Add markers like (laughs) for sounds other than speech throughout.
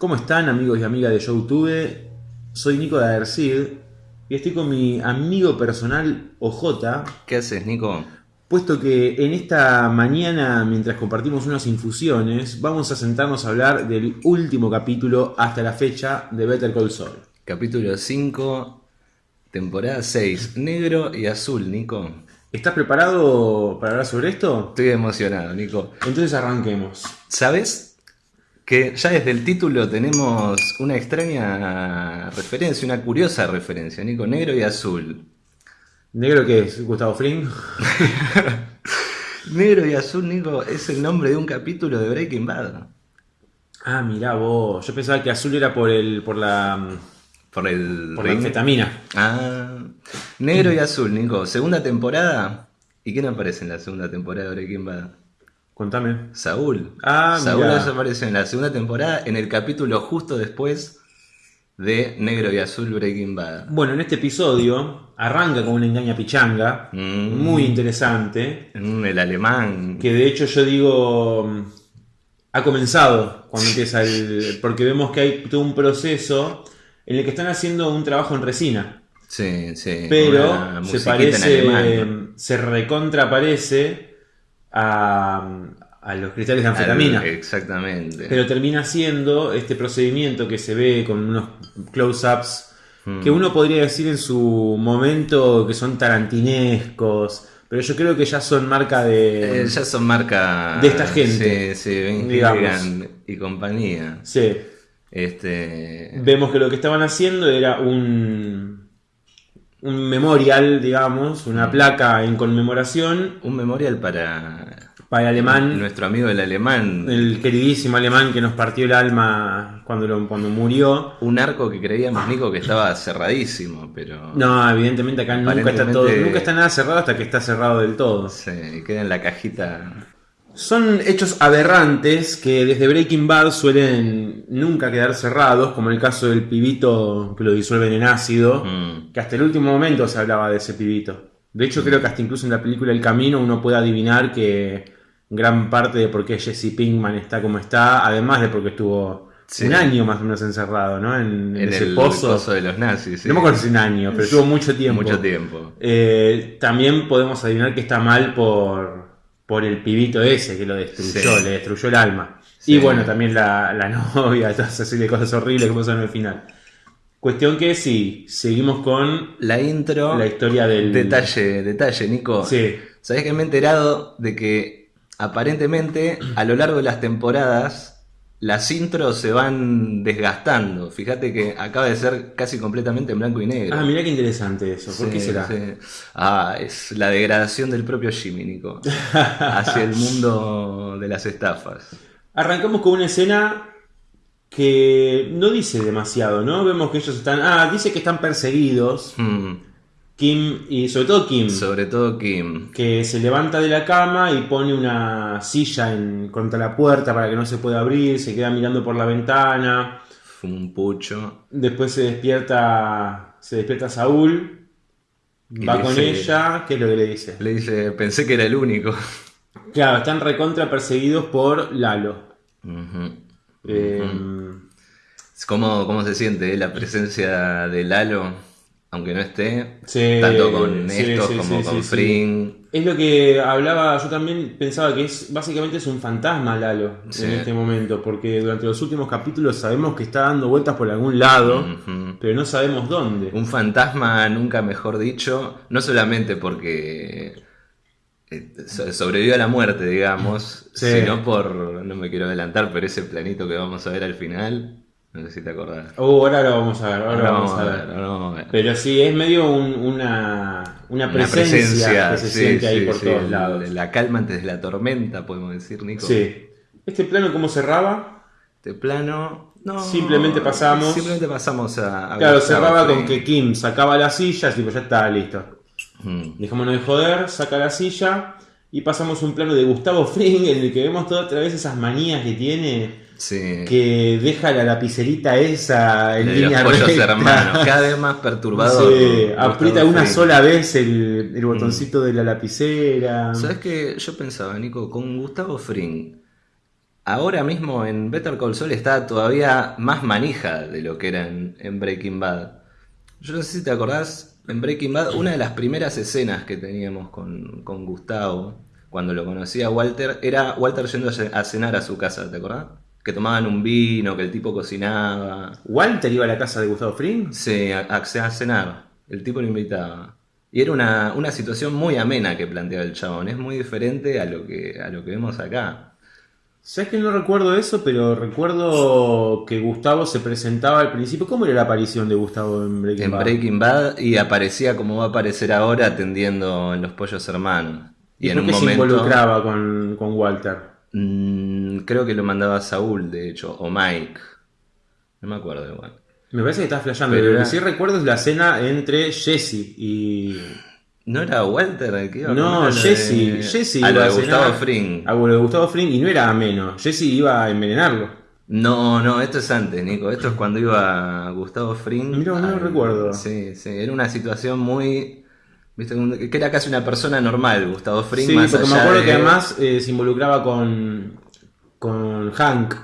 ¿Cómo están amigos y amigas de YouTube? Soy Nico de Adercid y estoy con mi amigo personal OJ, ¿Qué haces, Nico? puesto que en esta mañana, mientras compartimos unas infusiones, vamos a sentarnos a hablar del último capítulo hasta la fecha de Better Call Saul. Capítulo 5, temporada 6. Negro y azul, Nico. ¿Estás preparado para hablar sobre esto? Estoy emocionado, Nico. Entonces arranquemos. ¿Sabes? Que ya desde el título tenemos una extraña referencia, una curiosa referencia, Nico. Negro y azul. ¿Negro qué es? ¿Gustavo Fring? (laughs) Negro y azul, Nico, es el nombre de un capítulo de Breaking Bad. Ah, mirá vos. Yo pensaba que azul era por el. por la. Por el. por la anfetamina. Ah, negro y azul, Nico. Segunda temporada. ¿Y quién aparece en la segunda temporada de Breaking Bad? Contame. Saúl. Ah, Saúl mirá. en la segunda temporada, en el capítulo justo después de Negro y Azul Breaking Bad. Bueno, en este episodio arranca con una engaña pichanga. Mm. Muy interesante. Mm, El alemán. Que de hecho yo digo. mm, Ha comenzado cuando empieza el. Porque vemos que hay todo un proceso en el que están haciendo un trabajo en resina. Sí, sí. Pero se parece. en alemán. Se recontra parece a, a los cristales de anfetamina. Exactamente. Pero termina siendo este procedimiento que se ve con unos close-ups que uno podría decir en su momento que son tarantinescos, pero yo creo que ya son marca de... Eh, ya son marca de esta gente, Sí, sí, Ben digamos. Y compañía. Sí. Este. Vemos que lo que estaban haciendo era un, un memorial, digamos, una Mm. placa en conmemoración Un memorial para para el alemán, nuestro amigo el alemán. el queridísimo alemán que nos partió el alma cuando, lo- cuando murió. Un arco que creíamos, Nico, que estaba cerradísimo, pero. No, evidentemente acá nunca está todo, nunca está nada cerrado hasta que está cerrado del todo. Se queda en la cajita. Son hechos aberrantes que desde Breaking Bad suelen nunca quedar cerrados, como el caso del pibito que lo disuelven en ácido, Mm. que hasta el último momento se hablaba de ese pibito. De hecho, creo que hasta incluso en la película El Camino uno puede adivinar que gran parte de por qué Jesse Pinkman está como está, además de porque estuvo Sí. un año más o menos encerrado, ¿no? En, en En ese el pozo. pozo de los nazis. sí. No me acuerdo si un año, pero estuvo mucho tiempo. Mucho tiempo. Eh, también podemos adivinar que está mal por, por el pibito ese que lo destruyó, Sí. le destruyó el alma. Y bueno, también la, la (laughs) novia, todas así de cosas horribles que pasan al final. Cuestión que sí, seguimos con La intro. la historia del... Detalle, detalle, Nico. Sí, ¿Sabés que me he enterado de que aparentemente a lo largo de las temporadas las intros se van desgastando? Fíjate que acaba de ser casi completamente en blanco y negro. Ah, mirá qué interesante eso. ¿Por Sí, qué será? sí. Ah, es la degradación del propio Jimmy, Nico. hacia el mundo de las estafas. Arrancamos con una escena que no dice demasiado, ¿no? Vemos que ellos están... Ah, dice que están perseguidos. Hmm, Kim y sobre todo Kim. Sobre todo Kim. que se levanta de la cama y pone una silla en, contra la puerta para que no se pueda abrir, se queda mirando por la ventana, Fue un pucho. después se despierta, se despierta Saúl, Y va con dice- ella, ¿qué es lo que le dice? Le dice, pensé que era el único. Claro, están recontra perseguidos por Lalo. Eh, ¿Cómo, ¿Cómo se siente eh, la presencia de Lalo? Aunque no esté, Sí, tanto con sí, estos sí, como con. Fring. Es lo que hablaba, yo también pensaba que es básicamente es un fantasma Lalo en este momento, porque durante los últimos capítulos sabemos que está dando vueltas por algún lado, pero no sabemos dónde. Un fantasma, nunca mejor dicho, no solamente porque eh, so- sobrevivió a la muerte, digamos, sino por, no me quiero adelantar, pero ese planito que vamos a ver al final, no sé si te acordás. Oh, ahora lo vamos a ver, ahora, vamos a ver. ahora vamos a ver. Pero sí, es medio un- una, una Una presencia, que se sí, siente ahí por sí, todos lados. La calma antes de la tormenta, podemos decir, Nico. Sí. Este plano, ¿cómo cerraba? Este plano. No, Simplemente pasamos- Simplemente pasamos a. a Claro, Gustavo cerraba con que Kim sacaba la silla, tipo, ya está, listo. Mm. Dejémonos de joder, saca la silla y pasamos un plano de Gustavo Fring en el que vemos toda otra vez esas manías que tiene, Sí. que deja la lapicerita esa en de línea los pollos recta. hermanos. Cada vez más perturbador. Sí, aprieta una sola vez el, el botoncito de la lapicera. ¿Sabes qué? Yo pensaba, Nico, con Gustavo Fring ahora mismo en Better Call Saul está todavía más manija de lo que era en, en Breaking Bad. Yo no sé si te acordás, en Breaking Bad, una de las primeras escenas que teníamos con, con Gustavo, cuando lo conocía Walter, era Walter yendo a cenar a su casa, ¿te acordás? Que tomaban un vino, que el tipo cocinaba. ¿Walter iba a la casa de Gustavo Fring? Sí, a, a- a cenar. El tipo lo invitaba. Y era una, una situación muy amena que planteaba el chabón. Es muy diferente a lo que, a lo que vemos acá. ¿Sabes que no recuerdo eso? Pero recuerdo que Gustavo se presentaba al principio. ¿Cómo era la aparición de Gustavo en Breaking En Bad? Breaking Bad y aparecía como va a aparecer ahora atendiendo en los pollos hermanos. Y, ¿Y en un qué se momento. involucraba con, con Walter? Mm, creo que lo mandaba Saúl, de hecho, o Mike. No me acuerdo igual. Me parece que estás flasheando. Pero Lo que era- sí recuerdo es la cena entre Jesse y. ¿No era Walter que iba a No, Jesse. de- Jesse a lo iba de a Gustavo Fring. A lo de Gustavo Fring y no era ameno. Jesse iba a envenenarlo. No, no, esto es antes, Nico. Esto es cuando iba Gustavo Fring. Mirá, no lo al- recuerdo. Sí, sí. Era una situación muy. Que era casi una persona normal, Gustavo Fring. Sí, más porque me acuerdo de- que además eh, se involucraba con. con Hank.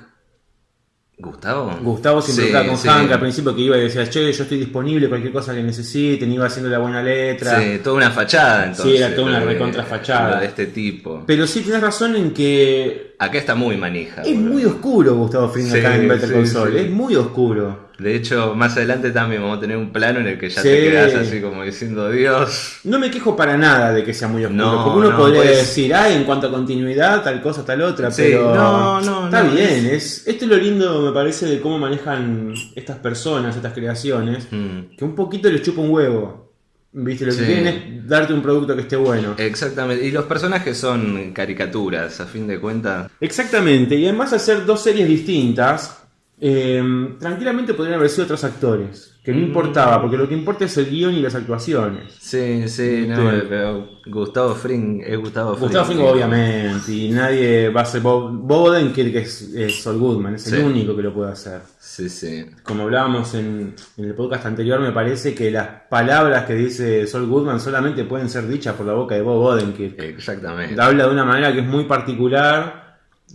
¿Gustavo? Gustavo se Sí, involucraba con sí. Hank al principio que iba y decía, che, yo estoy disponible, cualquier cosa que necesiten, iba haciendo la buena letra. Sí, toda una fachada entonces. Sí, era toda una de- recontrafachada. de este tipo. Pero sí tienes razón en que Acá está muy manija. es boludo. muy oscuro Gustavo Fring Sí, acá en Better sí. es muy oscuro. De hecho, más adelante también vamos a tener un plano en el que ya Sí. te quedas así como diciendo, Dios. No me quejo para nada de que sea muy oscuro, No, porque uno no, podría pues- decir, ay, en cuanto a continuidad, tal cosa, tal otra, Sí, pero no, no, está no, bien, es... esto es lo lindo, me parece, de cómo manejan estas personas, estas creaciones, Mm, que un poquito les chupa un huevo, ¿viste? Lo que quieren es darte un producto que esté bueno. Exactamente. Y los personajes son caricaturas, a fin de cuentas. Exactamente, y además hacer dos series distintas, eh, tranquilamente podrían haber sido otros actores, que Mm. no importaba, porque lo que importa es el guion y las actuaciones. Sí, sí, no, Sí. pero Gustavo Fring es Gustavo Fring. Gustavo Fring, obviamente, y nadie va a ser Bob, Odenkirk, que es, es Saul Goodman, es el Sí. único que lo puede hacer. Sí, sí. Como hablábamos en, en el podcast anterior, me parece que las palabras que dice Saul Goodman solamente pueden ser dichas por la boca de Bob Odenkirk. Exactamente. Habla de una manera que es muy particular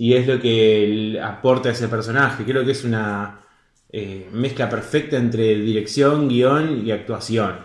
y es lo que aporta ese personaje. Creo que es una eh, mezcla perfecta entre dirección, guion y actuación.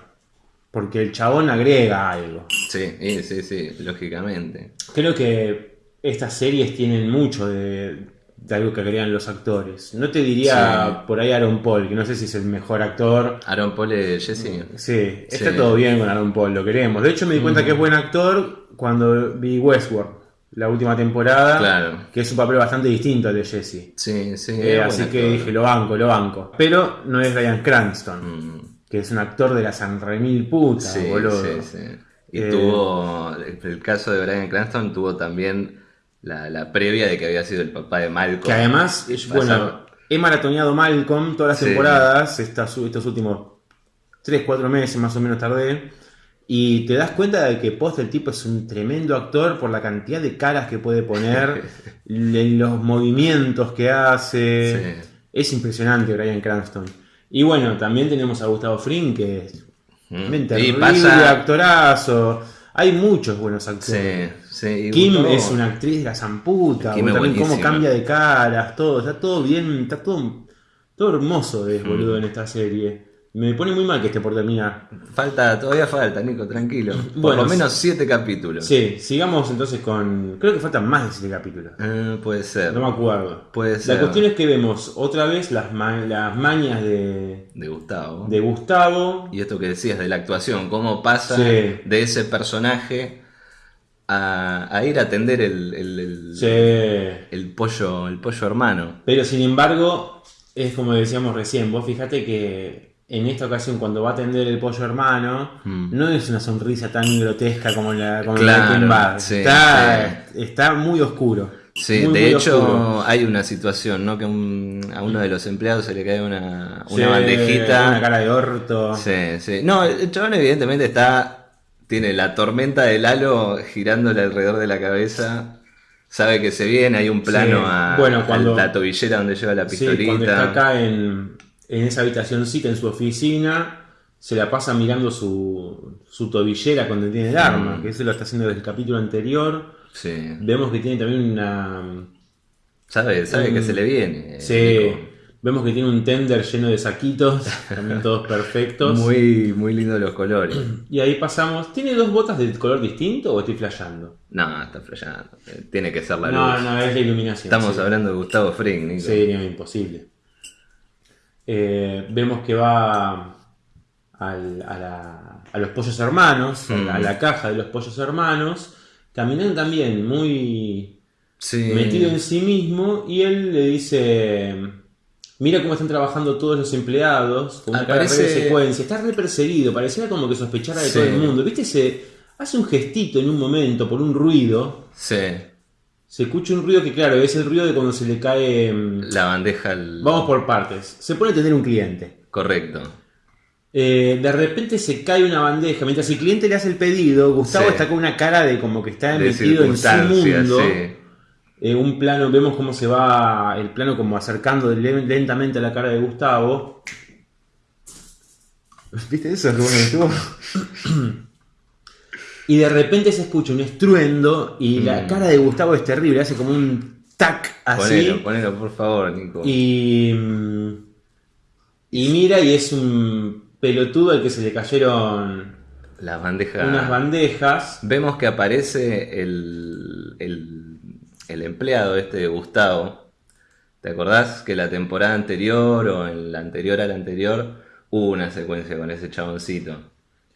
Porque el chabón agrega algo. Sí, sí, sí, lógicamente. Creo que estas series tienen mucho de, de algo que agregan los actores. No te diría por ahí Aaron Paul, que no sé si es el mejor actor. Aaron Paul es Jesse. Sí, está Sí. todo bien con Aaron Paul, lo queremos. De hecho, me di cuenta que es buen actor cuando vi Westworld, la última temporada. Claro. Que es un papel bastante distinto al de Jesse. Sí, sí. Eh, así que dije, lo banco, lo banco. Pero no es Ryan Cranston, Mm, que es un actor de la San Remil puta, sí, boludo. sí, sí. Y Eh, tuvo, el caso de Brian Cranston tuvo también la, la previa de que había sido el papá de Malcolm. Que además, es- bueno, he maratoneado Malcolm todas las Sí. temporadas, estas, estos últimos 3, 4 meses más o menos tardé, y te das cuenta de que post el tipo es un tremendo actor por la cantidad de caras que puede poner, (laughs) los movimientos que hace. Sí. Es impresionante Brian Cranston. Y bueno, también tenemos a Gustavo Fring, que es Mm. un terrible pasa. actorazo. Hay muchos buenos actores. Sí, sí. Kim Gustavo- es una actriz de la zamputa, también cómo cambia de caras, todo, está todo bien, está todo, todo hermoso es, Mm. boludo, en esta serie. Me pone muy mal que esté por terminar. Falta, todavía falta, Nico, tranquilo. Por Bueno, lo menos siete capítulos. Sí, sigamos entonces con... Creo que faltan más de 7 capítulos. Eh, puede ser. No me acuerdo. Puede La ser. cuestión es que vemos otra vez las, ma- las mañas de, De Gustavo. de Gustavo. Y esto que decías de la actuación, cómo pasa Sí. de ese personaje a, a ir a atender el, el, el- Sí. el pollo, el pollo hermano. Pero sin embargo, es como decíamos recién, vos fíjate que en esta ocasión cuando va a atender el pollo hermano, Mm. no es una sonrisa tan grotesca como la como Claro, la de Bad. sí, está, está muy oscuro. Sí, Muy, de muy hecho oscuro. hay una situación, ¿no? Que un- a uno de los empleados se le cae una, una Sí, bandejita. Una cara de orto. Sí, sí. No, el chabón evidentemente está. Tiene la tormenta del halo girándole alrededor de la cabeza. Sabe que se viene, hay un plano Sí. a, Bueno, cuando- a la tobillera donde lleva la Sí, pistolita. cuando está acá en, en esa habitacióncita en su oficina, se la pasa mirando su, su tobillera cuando tiene el arma, Mm. que eso lo está haciendo desde el capítulo anterior. Sí. Vemos que tiene también una, Sabe, sabe que se le viene. Sí. Vemos que tiene un tender lleno de saquitos, (laughs) también todos perfectos. Muy, muy lindo los colores. (clears throat) Y ahí pasamos. ¿Tiene dos botas de color distinto o estoy flasheando? No, está flasheando. Tiene que ser la No, luz. no, es la iluminación. Estamos sí. hablando de Gustavo Fring, Nico. Sí, no, imposible. Eh, vemos que va al- a, la- a los pollos hermanos, a la- a Mm. la caja de los pollos hermanos, caminando también muy Sí. metido en sí mismo y él le dice, mira cómo están trabajando todos los empleados, con una cara re de secuencia, está re perseguido, pareciera como que sospechara de Sí. todo el mundo, ¿viste? Se hace un gestito en un momento por un ruido, Sí. Se escucha un ruido que claro, es el ruido de cuando se le cae... mm, La bandeja. al- Vamos por partes. Se pone a tener un cliente. Correcto. Eh, de repente se cae una bandeja. Mientras el cliente le hace el pedido, Gustavo Sí. está con una cara de como que está De metido en su mundo. sí. Eh, un plano, vemos cómo se va el plano como acercando le- lentamente a la cara de Gustavo. ¿Viste eso? Bueno estuvo. (coughs) y de repente se escucha un estruendo y la Mm. cara de Gustavo es terrible, hace como un tac así. Ponelo, ponelo, por favor, Nico. Y, mm, y mira y es un pelotudo al que se le cayeron Las bandejas. unas bandejas. Vemos que aparece el, el, el empleado este de Gustavo. ¿Te acordás que la temporada anterior o en la anterior a la anterior hubo una secuencia con ese chaboncito?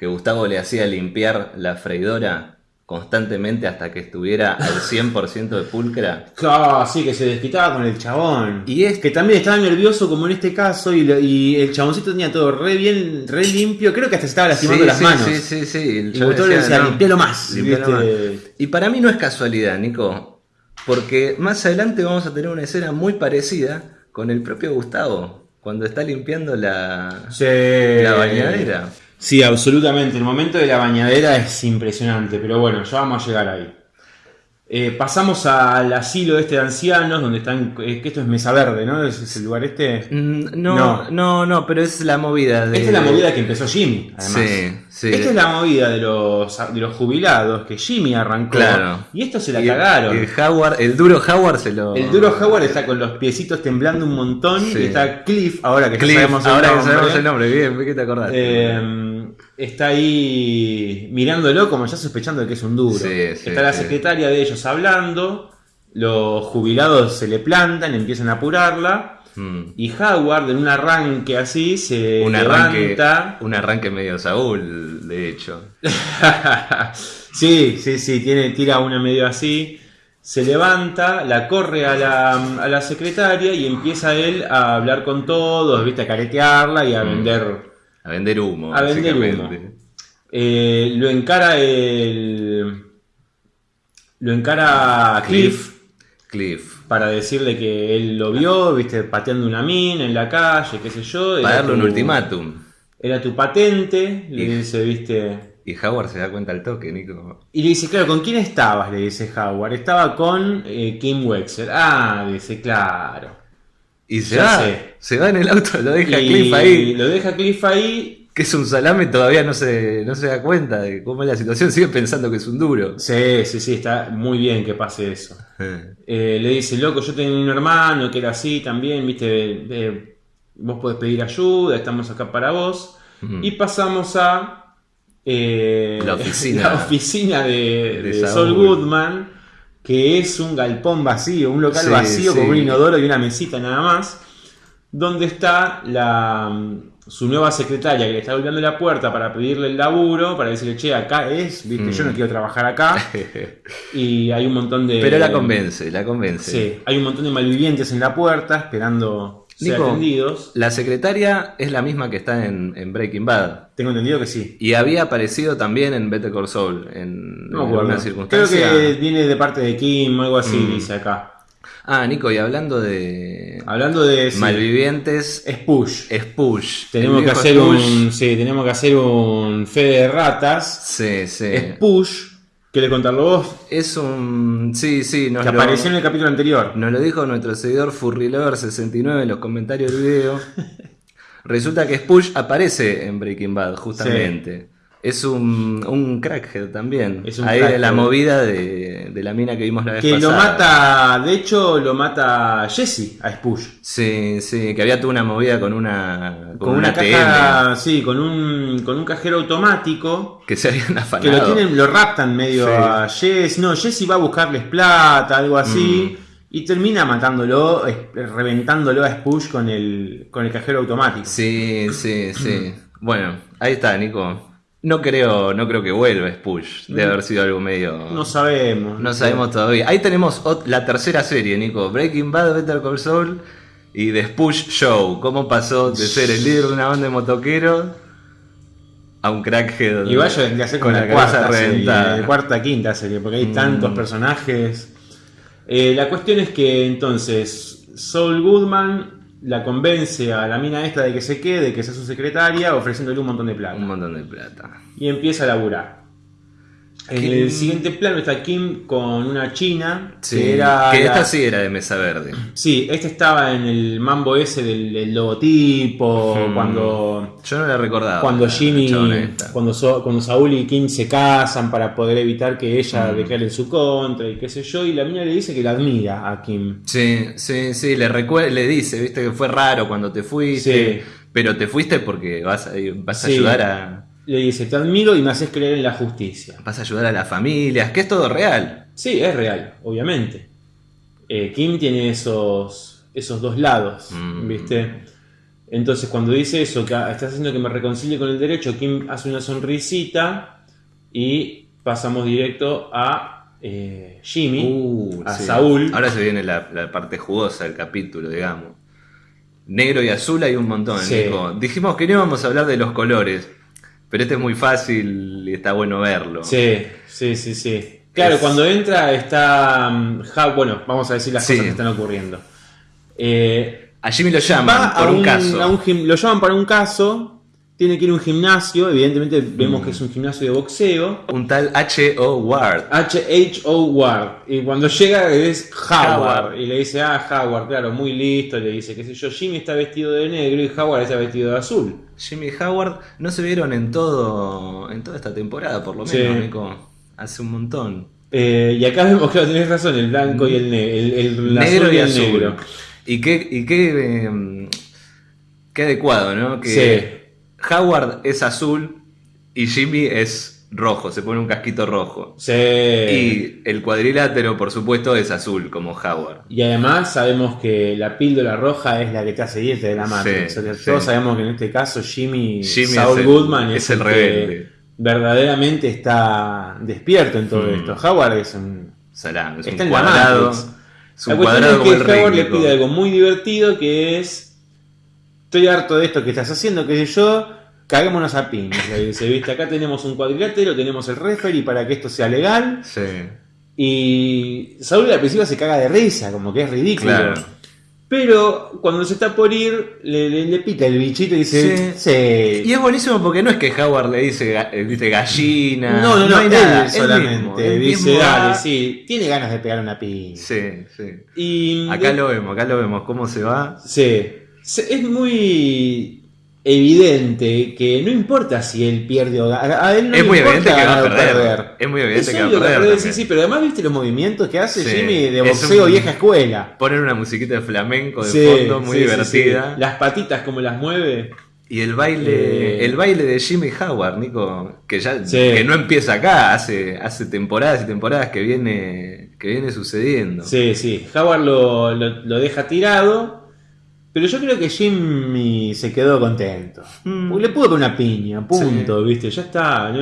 Que Gustavo le hacía limpiar la freidora constantemente hasta que estuviera al 100% de pulcra. Claro, sí, que se desquitaba con el chabón. Y es- que también estaba nervioso como en este caso y, lo- y el chaboncito tenía todo re bien, re limpio. Creo que hasta se estaba lastimando Sí, las sí, manos. Sí, sí, sí. El Y Gustavo le decía, "No, limpialo más. limpialo más". Y para mí no es casualidad, Nico, porque más adelante vamos a tener una escena muy parecida con el propio Gustavo, cuando está limpiando la, Sí. la bañadera. Sí, absolutamente. El momento de la bañadera es impresionante, pero bueno, ya vamos a llegar ahí. Eh, pasamos al asilo este de ancianos, donde están. Es que esto es Mesa Verde, ¿no? Es, es el lugar este. Mm, No, No. no, no, pero es la movida de... Esta es la movida que empezó Jimmy, además. Sí, sí. Esta es la movida de los, de los jubilados que Jimmy arrancó. Claro. Y esto se la Y cagaron. El, Howard, el duro Howard se lo... El duro Howard está con los piecitos temblando un montón. Sí. Y está Cliff, ahora que Cliff, sabemos el ahora que nombre. sabemos el nombre, bien, ¿qué te acordás? Eh, está ahí mirándolo como ya sospechando de que es un duro. Sí, sí, está la secretaria de ellos hablando. Los jubilados se le plantan, empiezan a apurarla. Mm. Y Howard, en un arranque así, se un, arranque, levanta. un arranque medio Saúl, de hecho. (laughs) sí, sí, sí, tiene, tira una medio así. Se levanta, la corre a la, a la secretaria y empieza él a hablar con todos, ¿viste? a caretearla y a Mm. vender. A vender humo. A vender básicamente. humo. Eh, lo encara el. Lo encara Cliff Cliff. para decirle que él lo vio, viste, pateando una mina en la calle, qué sé yo. Para darle un tu- ultimátum. Era tu patente, le Y- dice, viste. Y Howard se da cuenta al toque, Nico. Y le dice, claro, ¿con quién estabas? Le dice Howard. Estaba con eh, Kim Wexler. Ah, dice, claro. Y se va. sé. Se va en el auto, lo deja y Cliff ahí. Lo deja Cliff ahí. Que es un salame, todavía no se, no se da cuenta de cómo es la situación. Sigue pensando que es un duro. Sí, sí, sí, está muy bien que pase eso. Eh, le dice, loco, yo tenía un hermano que era así también, viste, eh, vos podés pedir ayuda, estamos acá para vos. Y pasamos a eh, La oficina. (laughs) la oficina de, De de Saul. Goodman, que es un galpón vacío, un local Sí, vacío con un inodoro y una mesita nada más, donde está la, su nueva secretaria que le está golpeando la puerta para pedirle el laburo, para decirle, che, acá es, viste, yo no Mm. quiero trabajar acá. (laughs) Y hay un montón de... Pero la convence, la convence. Sí, hay un montón de malvivientes en la puerta esperando Nico. atendidos. La secretaria es la misma que está en, en Breaking Bad. Tengo entendido que sí. Y había aparecido también en Better Call Saul. En, No en acuerdo. una Creo circunstancia. que viene de parte de Kim o algo así, Mm. dice acá. Ah, Nico, y hablando de Hablando de sí, malvivientes, es push. es Push. Tenemos que hacer Push. un. Sí, tenemos que hacer un fe de ratas. Sí, sí. Es push. ¿Querés contarlo vos? Es un. Sí, sí, nos Que lo, apareció en el capítulo anterior. nos lo dijo nuestro seguidor Furrylover69 en los comentarios del video. (laughs) Resulta que Spush aparece en Breaking Bad, justamente. Es un, un crackhead también. Es un Ahí crackhead. la movida de, de la mina que vimos la vez Que lo pasada. mata, de hecho, lo mata Jesse a Spush. Sí, sí, que había toda una movida con una, con Con una una caja, sí, con un, con un cajero automático. que se habían Que lo afanado. tienen, lo raptan medio Sí. a Jesse. No, Jesse va a buscarles plata, algo así. Mm. Y termina matándolo, reventándolo a Spush con el, con el cajero automático. Sí, sí, sí. (clears throat) Bueno, ahí está, Nico. No creo, no creo que vuelva Spush. Debe haber sido algo medio. No sabemos. No sabemos todavía. Ahí tenemos la tercera serie, Nico. Breaking Bad, Better Call Saul y The Spush Show. ¿Cómo pasó de ser el líder de una banda de motoqueros a un crackhead? Y vaya vendría a ser con la cuarta serie, la cuarta, quinta serie, porque hay Mm. tantos personajes. Eh, la cuestión es que entonces Saul Goodman la convence a la mina esta de que se quede, que sea su secretaria, ofreciéndole un montón de plata. Un montón de plata. Y empieza a laburar. En Kim- el siguiente plano está Kim con una china, Sí, que era... que la- esta sí era de mesa verde. Sí, este estaba en el mambo ese del, del logotipo, Hmm. cuando... Yo no la recordaba. Cuando Jimmy, esta. cuando, So- cuando Saúl y Kim se casan para poder evitar que ella declare en su contra y qué sé yo, y la mina le dice que la admira a Kim. Sí, sí, sí, le, le dice, viste que fue raro cuando te fuiste, Sí. pero te fuiste porque vas a, vas a Sí. ayudar a Le dice, te admiro y me haces creer en la justicia. vas a ayudar a las familias, que es todo real. Sí, es real, obviamente. Eh, Kim tiene esos, esos dos lados, Mm. ¿viste? Entonces cuando dice eso, que está haciendo que me reconcilie con el derecho, Kim hace una sonrisita y pasamos directo a eh, Jimmy, Uh, a sí. Saúl. Ahora se viene la, la parte jugosa del capítulo, digamos. Negro y azul hay un montón, Sí. Dijimos que no íbamos a hablar de los colores, pero este es muy fácil y está bueno verlo. Sí, sí, sí, sí. Claro, Es- cuando entra está... mm, bueno, vamos a decir las Sí. cosas que están ocurriendo. Eh, A Jimmy lo va llaman por un, caso. un lo llaman para un caso, tiene que ir a un gimnasio, evidentemente vemos que es un gimnasio de boxeo. Un tal H.O. Ward. H.H.O. Ward. Y cuando llega es Howard. Howard. Y le dice, ah, Howard, claro, muy listo. Le dice, qué sé yo, Jimmy está vestido de negro y Howard está vestido de azul. Jimmy y Howard no se vieron en todo en toda esta temporada, por lo Sí. menos, Nico. Hace un montón. Eh, y acá vemos, claro, tenés razón, el blanco y el, ne- el, el negro azul y el azul. negro. Y qué, y qué, eh, qué adecuado, ¿no? Que Sí. Howard es azul y Jimmy es rojo, se pone un casquito rojo. Sí. Y el cuadrilátero, por supuesto, es azul, como Howard. Y además sabemos que la píldora roja es la que te hace irte de la Matrix. Sí, O sea, sí. Todos sabemos que en este caso Jimmy, Jimmy Saul es el- Goodman es el rebelde. verdaderamente está despierto en todo Mm. esto. Howard es un... Salame, es Está un la cuadrado. Es La un cuestión cuadrado es que Howard le pide algo muy divertido que es... Estoy harto de esto que estás haciendo, qué sé yo, caguémonos a. Le dice, viste, acá tenemos un cuadrilátero, tenemos el referee para que esto sea legal. Sí, Y Saúl al principio se caga de risa, como que es ridículo. claro. Pero cuando se está por ir, le, le- le pica el bichito y dice, sí. Y es buenísimo porque no es que Howard le dice, viste, gallina. no, no, no, hay él nada. solamente mismo, dice, dale, sí, tiene ganas de pegar una piña. Sí, sí. Y Acá lo vemos, acá lo vemos, cómo se va. Sí, es muy evidente que no importa si él pierde o gana. A él no Es le muy importa evidente que va a perder. Es muy evidente Es que va a obvio perder Sí, sí, pero además viste los movimientos que hace Sí, Jimmy de boxeo un- vieja escuela. Ponen una musiquita de flamenco de Sí, fondo muy sí, divertida. Las patitas como las mueve. Y el baile, Eh. el baile de Jimmy Howard, Nico, que ya que no empieza acá, hace, hace temporadas y temporadas que viene, que viene sucediendo. Sí, sí. Howard lo, lo- lo deja tirado. Pero yo creo que Jimmy se quedó contento. Mm. Porque le pudo poner una piña, punto, ¿viste? Ya está.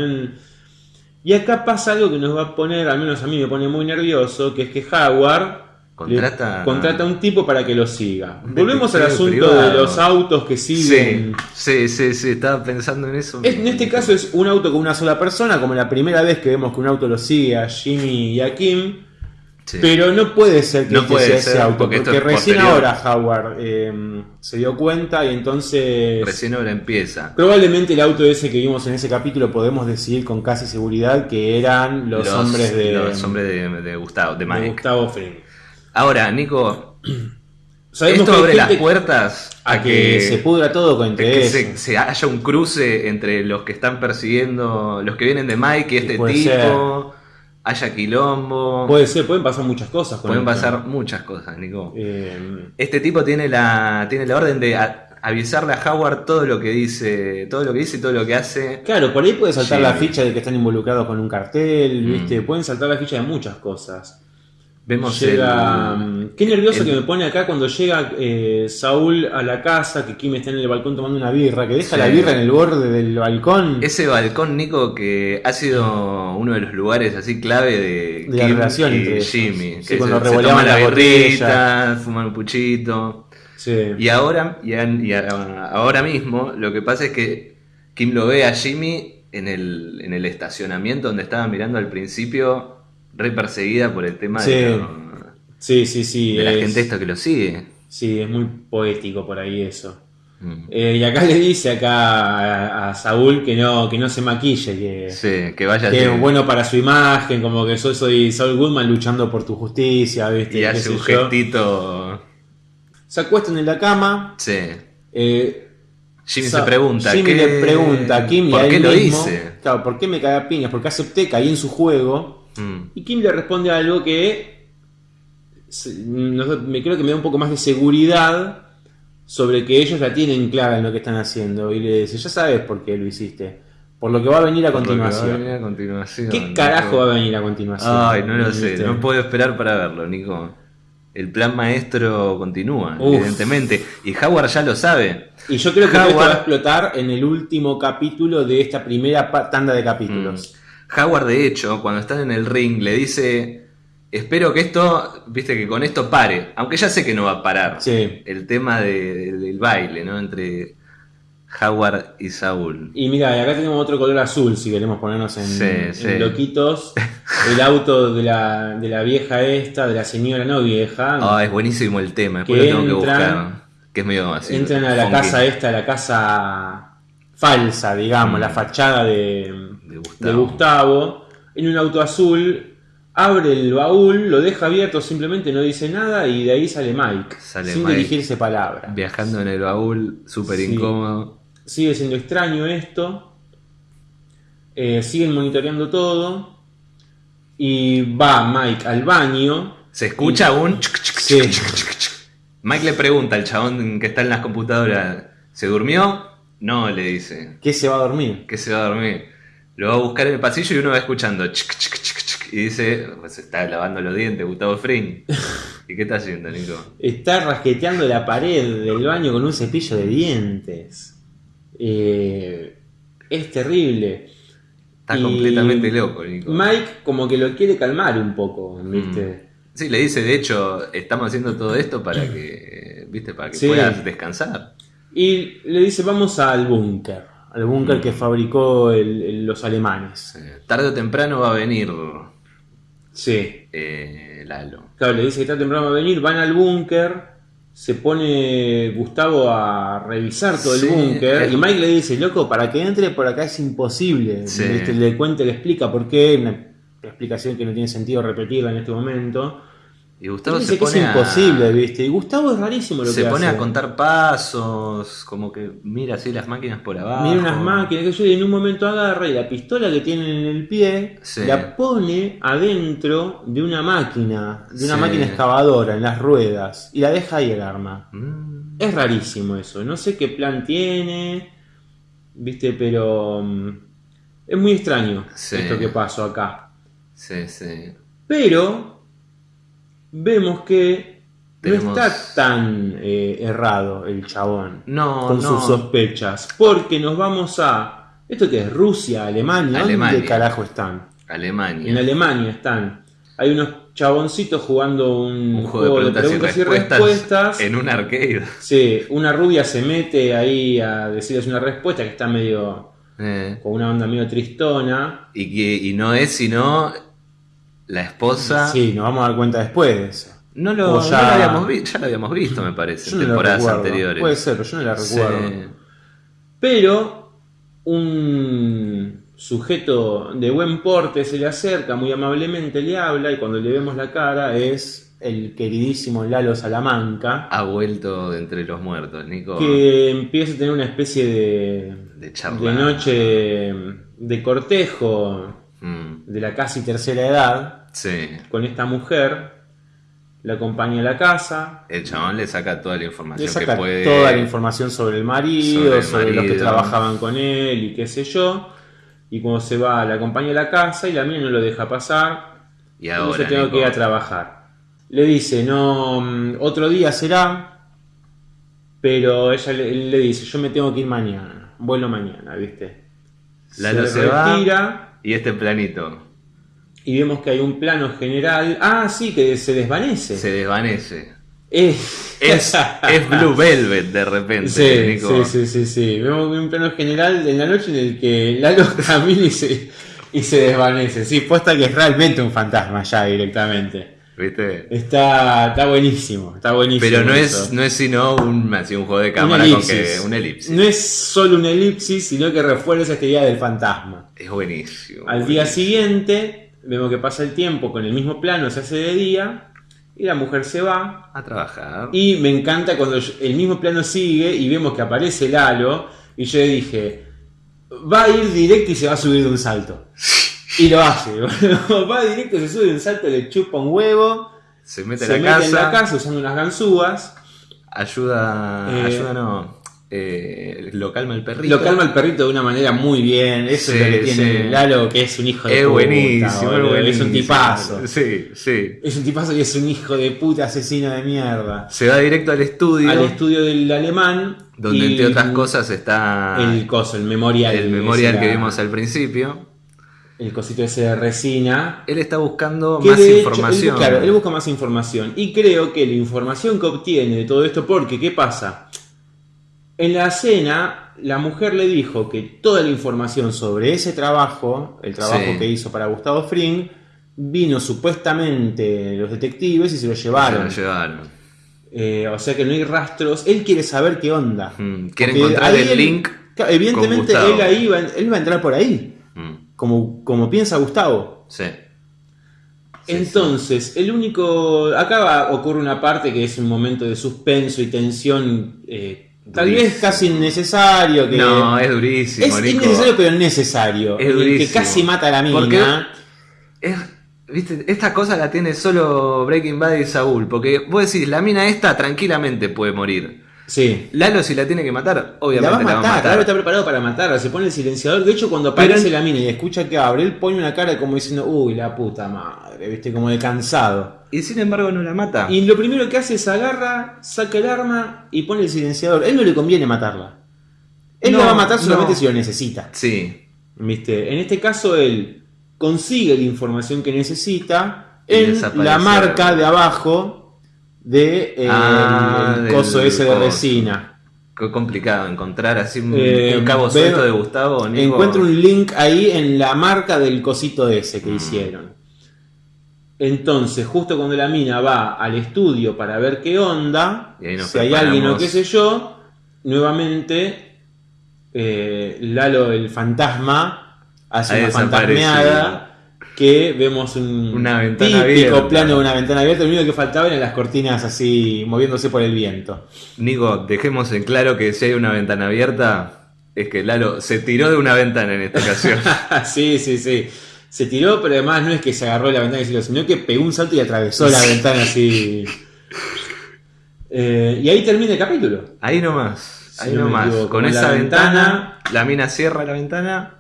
Y acá pasa algo que nos va a poner, al menos a mí me pone muy nervioso, que es que Howard Contrata- le- contrata a un tipo para que lo siga. Volvemos al asunto privado. de los autos que sí, siguen. sí, sí, sí, estaba pensando en eso. Es- En este caso es un auto con una sola persona, como la primera vez que vemos que un auto lo sigue a Jimmy y a Kim. Sí. Pero no puede ser que No este puede sea ser, ese auto, porque recién posterior. ahora Howard eh, se dio cuenta y entonces Recién ahora empieza. probablemente el auto ese que vimos en ese capítulo podemos decir con casi seguridad que eran los, hombres de, los hombres de, de Gustavo, de de Mike. Gustavo Fring. Ahora, Nico, (clears throat) sabemos Esto que abre las puertas a que, se pudra todo con que se, se haya un cruce entre los que están persiguiendo, los que vienen de Mike y este tipo, haya quilombo, Puede ser, pueden pasar muchas cosas con pueden pasar muchas cosas, Nico. Eh, Este tipo tiene la, tiene la orden de a- avisarle a Howard todo lo que dice, todo lo que dice y todo lo que hace. claro, por ahí puede saltar Sí. la ficha de que están involucrados con un cartel, Mm. ¿viste? Pueden saltar la ficha de muchas cosas. Vemos Llega, el- Qué nervioso el- que me pone acá cuando llega eh, Saúl a la casa, que Kim está en el balcón tomando una birra, que deja Sí. la birra en el borde del balcón. ese balcón, Nico, que ha sido uno de los lugares así clave de, De la relación y entre. Jimmy. Sí, que cuando se, se toman la la fuman un puchito. Sí. Y ahora, y a- ahora mismo, lo que pasa es que Kim lo ve a Jimmy en el, en el estacionamiento donde estaba mirando al principio, re perseguida por el tema Sí. de, lo- Sí, sí, sí. de la es- gente esta que lo sigue. Sí, es muy poético por ahí eso. Mm. Eh, y acá le dice acá a, a Saúl que no, que no se maquille, que, Sí, que vaya que es bueno para su imagen, como que yo soy Saul Goodman luchando por tu justicia, ¿viste? y hace un gestito. Se acuestan en la cama. Sí. eh, Jimmy se pregunta. Jimmy ¿qué- le pregunta a Kim ¿Por qué lo mismo, hice? Claro, ¿por qué me cae a piñas? Porque acepté, caí en su juego. Mm. Y Kim le responde algo que no me creo que me da un poco más de seguridad sobre que ellos la tienen clara en lo que están haciendo. Y le dice, ya sabes por qué lo hiciste. Por lo que va a venir a va continuación. venir a continuación, ¿Qué Nico. carajo va a venir a continuación? Ay, no lo sé, no puedo esperar para verlo, Nico. El plan maestro continúa, Uf. evidentemente. Y Howard ya lo sabe. Y yo creo que esto va a explotar en el último capítulo de esta primera tanda de capítulos. Howard, de hecho, cuando están en el ring, le dice: Espero que esto, viste, que con esto pare. Aunque ya sé que no va a parar. Sí. El tema de- de- del baile, ¿no? Entre Howard y Saúl. Y mira, acá tenemos otro color azul, si queremos ponernos en, Sí, en sí. loquitos. (laughs) El auto de la, de la vieja esta, de la señora no vieja. Ah, es buenísimo el tema, después Que lo tengo que entran- buscar. Que es medio así. entran a la funky. casa esta, la casa falsa, digamos, Mm. la fachada de, De de Gustavo. En un auto azul. Abre el baúl, lo deja abierto, simplemente no dice nada y de ahí sale Mike, Sale sin Mike. dirigirse palabra. Viajando en el baúl, súper Sí. incómodo. Sigue siendo extraño esto. Eh, siguen monitoreando todo. Y va Mike al baño. Se escucha un... Sí. Mike le pregunta al chabón que está en las computadoras, ¿se durmió? No, le dice, que se va a dormir. que se va a dormir. Lo va a buscar en el pasillo y uno va escuchando chic, chic, chic, chic, y dice, pues está lavando los dientes Gustavo Fring. ¿Y qué está haciendo, Nico? Está rasqueteando la pared del baño con un cepillo de dientes. Eh, es terrible. Está Y completamente loco, Nico. Mike como que lo quiere calmar un poco, ¿viste? Sí, le dice, de hecho, estamos haciendo todo esto para que, viste, para que Sí. puedas descansar. Y le dice, vamos al búnker. Al búnker Mm. que fabricó el- el- los alemanes. Eh, Tarde o temprano va a venir Sí. eh, Lalo. Claro, le dice que está temprano a venir, van al búnker, se pone Gustavo a revisar todo Sí, el búnker y Mike le dice, loco, para que entre por acá es imposible. Sí. ¿Viste? Le cuenta, le explica por qué, una explicación que no tiene sentido repetirla en este momento. Y Gustavo dice se que es pone a- imposible, ¿viste? Y Gustavo es rarísimo lo se que pone hace. a contar pasos, como que mira así las máquinas por abajo. Mira unas máquinas que yo y en un momento agarra y la pistola que tiene en el pie Sí. la pone adentro de una máquina, de una Sí. máquina excavadora en las ruedas y la deja ahí el arma. Mm, Es rarísimo eso, no sé qué plan tiene, viste, pero mm, es muy extraño Sí. esto que pasó acá. sí, sí. Pero vemos que Tenemos- no está tan eh, errado el chabón No, con no. sus sospechas, porque nos vamos a esto que es Rusia, Alemania, Alemania. ¿dónde carajo están? Alemania. En Alemania están. Hay unos chaboncitos jugando un, Un juego de preguntas, y, respuestas respuestas. en un arcade. Sí, una rubia se mete ahí a decirles una respuesta que está medio Eh, con una onda medio tristona. y, que, y no es sino la esposa. Sí, nos vamos a dar cuenta después de eso. No lo, no ya- lo habíamos visto, ya lo habíamos visto, me parece, en no temporadas anteriores. Puede ser, pero yo no la recuerdo. Sí. Pero un sujeto de buen porte se le acerca muy amablemente, le habla y cuando le vemos la cara es el queridísimo Lalo Salamanca, Ha vuelto de entre los muertos, Nico. que empieza a tener una especie de, De charla. de noche de cortejo Mm, de la casi tercera edad sí. con esta mujer, la acompaña a la casa, El chabón le saca toda la información le saca que puede. toda la información sobre el marido, Sobre los que trabajaban con él y qué sé yo. Y cuando se va, la acompaña a la casa y la mía no lo deja pasar. Y Entonces ahora. tengo Nico, que ir a trabajar. Le dice, no, mm, otro día será, pero ella le, dice, yo me tengo que ir mañana, vuelo mañana, ¿viste? Lalo se va. retira Y este planito y vemos que hay un plano general. Ah, sí, que se desvanece. se desvanece. Es, Es, (laughs) es Blue Velvet de repente, Sí, Nico. sí, sí, sí, sí. Vemos un plano general en la noche en el que Lalo (laughs) camina y se, y se desvanece. Sí, puesta que es realmente un fantasma ya directamente. ¿Viste? Está, está buenísimo, está buenísimo. Pero no eso. es, no es sino un, así, un juego de Un cámara con que. Un elipsis. No es solo un elipsis, sino que refuerza esta idea del fantasma. Es buenísimo. Al día siguiente, vemos que pasa el tiempo con el mismo plano, se hace de día, y la mujer se va. A trabajar. Y me encanta cuando el mismo plano sigue y vemos que aparece Lalo, y yo le dije, va a ir directo y se va a subir de un salto. Y lo hace, (laughs) va directo, se sube de un salto, le chupa un huevo, se mete se la mete casa. en la casa usando unas ganzúas. Ayuda. Eh, ayuda no. Eh, lo calma el perrito. Lo calma el perrito de una manera muy bien. Eso Sí, es lo que tiene sí. Lalo, que es un hijo de Es puta. buenísimo, es Es un buenísimo. tipazo. Sí, sí. Es un tipazo y es un hijo de puta asesino de mierda. Se va directo al estudio. Al estudio del alemán. donde entre otras cosas está El coso, el memorial. el memorial que vimos al principio. El cosito ese de resina. Él está buscando más hecho, información. él- claro, él busca más información. Y creo que la información que obtiene de todo esto, porque ¿qué pasa? En la cena, la mujer le dijo que toda la información sobre ese trabajo, el trabajo Sí. que hizo para Gustavo Fring, vino supuestamente los detectives y se lo Se llevaron. lo llevaron. Eh, o sea que no hay rastros. Él quiere saber qué onda. Mm, quiere Porque encontrar el él- link evidentemente con él ahí va, él va a entrar por ahí. Mm, Como, como piensa Gustavo. sí. Sí, Entonces, el único. Acá va- ocurre una parte que es un momento de suspenso y tensión. eh, tal Durísimo. vez casi innecesario. Que No, es durísimo, es Nico. innecesario, pero necesario. Es el que durísimo. casi mata a la mina. Porque- Es- ¿Viste? Esta cosa la tiene solo Breaking Bad y Saúl. Porque vos decís, la mina esta tranquilamente puede morir. Sí. Lalo, si la tiene que matar, La obviamente va a la va matar, Lalo está preparado para matarla, se pone el silenciador. De hecho, cuando aparece la mina y escucha que abre, él pone una cara como diciendo, uy, la puta madre, viste, como de cansado. Y sin embargo no la mata. Y lo primero que hace es agarra, saca el arma y pone el silenciador. Él no le conviene matarla. Él No, la va a matar solamente no. si lo necesita. Sí. ¿Viste? En este caso, él consigue la información que necesita desaparece. la marca de abajo de eh, Ah, el del coso ese de resina. Qué complicado encontrar así un, Eh, un cabo suelto de Gustavo. Nico. Encuentro un link ahí en la marca del cosito ese Mm. que hicieron. Entonces, justo cuando la mina va al estudio para ver qué onda, ahí si hay alguien o qué sé yo, nuevamente eh, Lalo el fantasma hace Ha una fantasmeada que vemos un Una ventana típico abierta. plano de una ventana abierta, lo único que faltaba eran las cortinas así moviéndose por el viento. Nico, dejemos en claro que si hay una ventana abierta, es que Lalo se tiró de una ventana en esta ocasión. (laughs) sí, sí, sí. Se tiró, pero además no es que se agarró la ventana y se lo, sino que pegó un salto y atravesó la ventana así. Eh, y ahí termina el capítulo. Ahí nomás, ahí nomás. Con esa ventana, ventana. la mina cierra la ventana.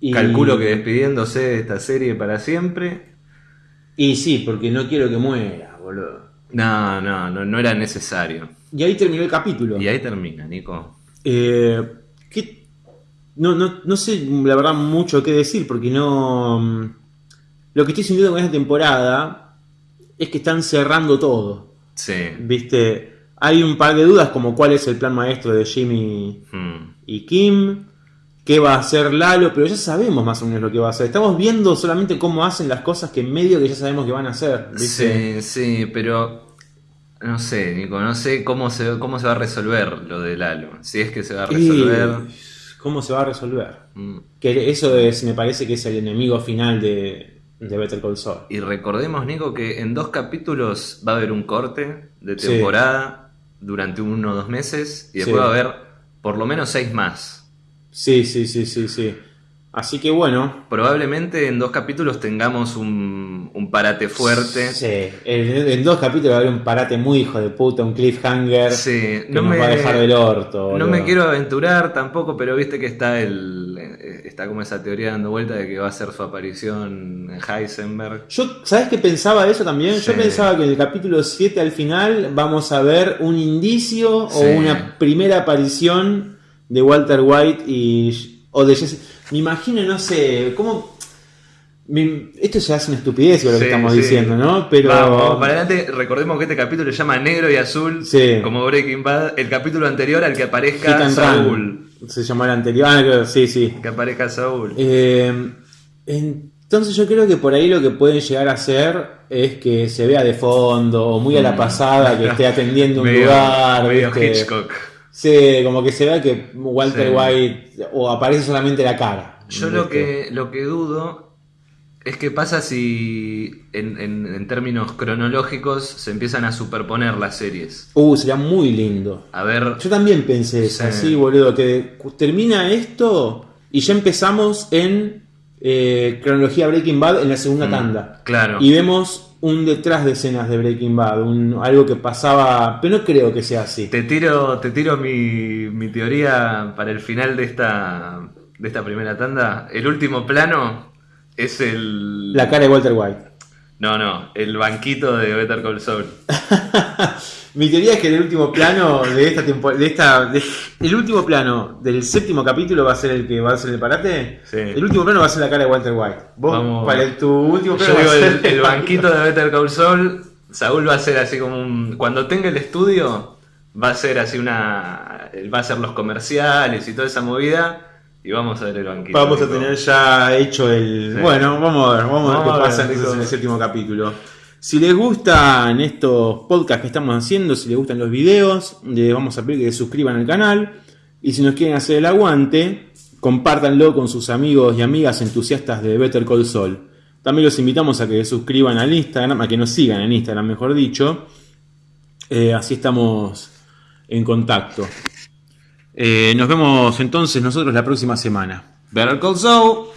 Y, Calculo que despidiéndose de esta serie para siempre. Y sí, porque no quiero que muera, boludo. No, no, no, no era necesario. Y ahí terminó el capítulo. Y ahí termina, Nico. Eh, ¿qué? No, no, no sé la verdad mucho qué decir porque no... mm, Lo que estoy sintiendo con esta temporada es que están cerrando todo. Sí. Viste, hay un par de dudas como cuál es el plan maestro de Jimmy Hmm. y Kim, qué va a hacer Lalo, pero ya sabemos más o menos lo que va a hacer. Estamos viendo solamente cómo hacen las cosas que en medio que ya sabemos que van a hacer. ¿viste? Sí, sí, pero no sé, Nico, no sé cómo se, cómo se va a resolver lo de Lalo. Si es que se va a resolver. ¿Cómo se va a resolver? Mm, Que eso es, me parece que es el enemigo final de, de Better Call Saul. Y recordemos, Nico, que en dos capítulos va a haber un corte de Sí. temporada durante uno o dos meses y después Sí. va a haber por lo menos seis más. Sí, sí, sí, sí, sí. Así que bueno. Probablemente en dos capítulos tengamos un, un parate fuerte. Sí, en, en dos capítulos va a haber un parate muy hijo de puta, un cliffhanger Sí, que no nos me, va a dejar del orto. no me quiero aventurar tampoco, pero viste que está el está como esa teoría dando vuelta de que va a ser su aparición en Heisenberg. Yo, ¿sabes qué pensaba de eso también? Sí. Yo pensaba que en el capítulo 7 al final vamos a ver un indicio Sí. o una primera aparición de Walter White y o de Jesse. Me imagino, no sé, cómo me- esto ya es una estupidez lo Sí, que estamos sí. diciendo, ¿no? Pero Vamos, vamos para adelante. Recordemos que este capítulo se llama Negro y Azul, Sí. como Breaking Bad. El capítulo anterior al que aparezca Saúl. Se llamó el anterior. Ah, sí, sí. Que aparezca Saúl. Eh, entonces yo creo que por ahí lo que pueden llegar a hacer es que se vea de fondo o muy a la pasada que esté atendiendo un Mm. (laughs) Medio- lugar. medio ¿viste? Hitchcock. Sí, como que se vea que Walter Sí. White o aparece solamente la cara. Yo lo que, lo que dudo es que pasa si en, en- en términos cronológicos se empiezan a superponer las series. Uh, sería muy lindo. A ver, Yo también pensé eso, Sí. así, boludo, que termina esto y ya empezamos en eh, cronología Breaking Bad en la segunda Mm, tanda. claro. Y vemos un detrás de escenas de Breaking Bad, un- algo que pasaba, pero no creo que sea así. te tiro, te tiro mi, mi teoría para el final de esta, de esta primera tanda. El último plano es el... La cara de Walter White. No, no, el banquito de Better Call Saul. (laughs) Mi teoría es que el último plano de esta temporada, de esta, de- el último plano del séptimo capítulo va a ser el que va a ser el parate. Sí. El último plano va a ser la cara de Walter White. Vos, Vamos. para el- tu último plano Yo va digo, a ser el, el banquito de Better Call Saul, Saúl va a ser así como un... Cuando tenga el estudio, va a ser así una... Va a hacer los comerciales y toda esa movida, y vamos a ver el banquito. Vamos a tener ya hecho el. Sí. Bueno, vamos a ver, vamos, a ver qué a ver, pasa entonces en el séptimo capítulo. Si les gustan estos podcasts que estamos haciendo, si les gustan los videos, vamos a pedir que se suscriban al canal. Y si nos quieren hacer el aguante, compártanlo con sus amigos y amigas entusiastas de Better Call Saul. También los invitamos a que se suscriban al Instagram, a que nos sigan en Instagram, mejor dicho. Eh, así estamos en contacto. Eh, nos vemos entonces nosotros la próxima semana. Better Call Saul.